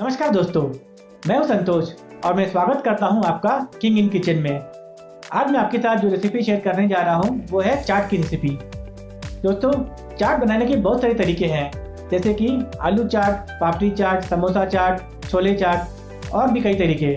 नमस्कार दोस्तों, मैं हूँ संतोष और मैं स्वागत करता हूँ आपका किंग इन किचन में। आज मैं आपके साथ जो रेसिपी शेयर करने जा रहा हूँ, वो है चाट की रेसिपी दोस्तों, चाट बनाने के बहुत सारे तरीके हैं, जैसे कि आलू चाट, पापड़ी चाट, समोसा चाट, छोले चाट और भी कई तरीके।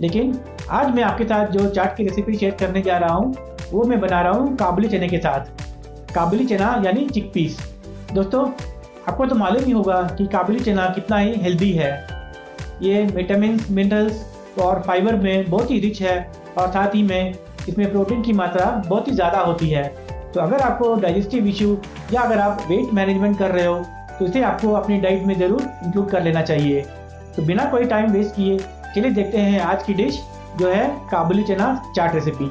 लेकिन आज मैं आपके साथ जो चाट की रेसिपी शेयर करने जा रहा हूँ, वो मैं बना रहा हूँ काबुली चने के साथ। काबुली चना यानी चिक पीस दोस्तों, आपको तो मालूम ही होगा कि काबुली चना कितना ही हेल्दी है। ये विटामिन मिनरल्स और फाइबर में बहुत ही रिच है और साथ ही में इसमें प्रोटीन की मात्रा बहुत ही ज़्यादा होती है। तो अगर आपको डाइजेस्टिव इशू या अगर आप वेट मैनेजमेंट कर रहे हो तो इसे आपको अपनी डाइट में ज़रूर इंक्लूड कर लेना चाहिए। तो बिना कोई टाइम वेस्ट किए, चलिए देखते हैं आज की डिश जो है काबुली चना चाट रेसिपी